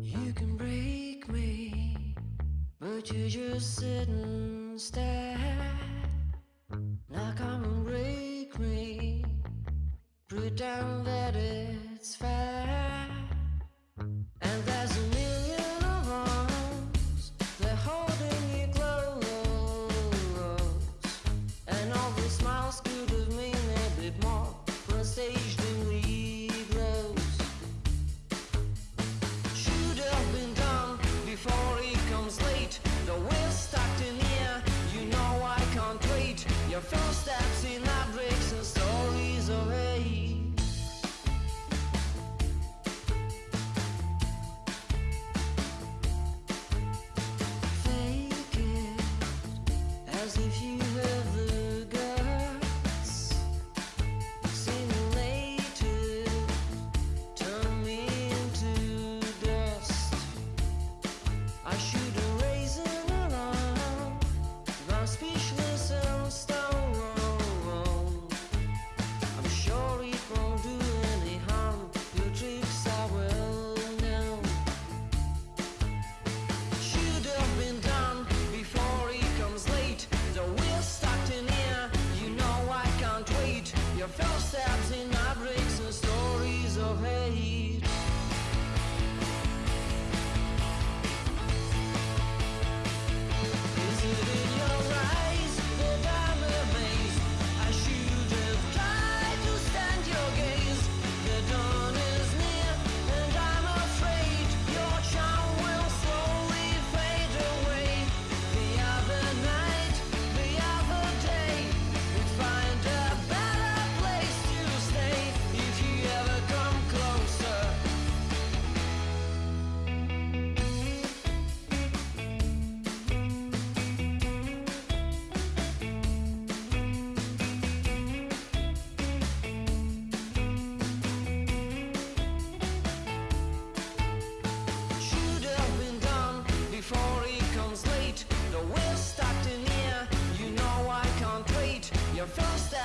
You can break me, but you just sit and stare. we're stuck in here. You know I can't wait. Your first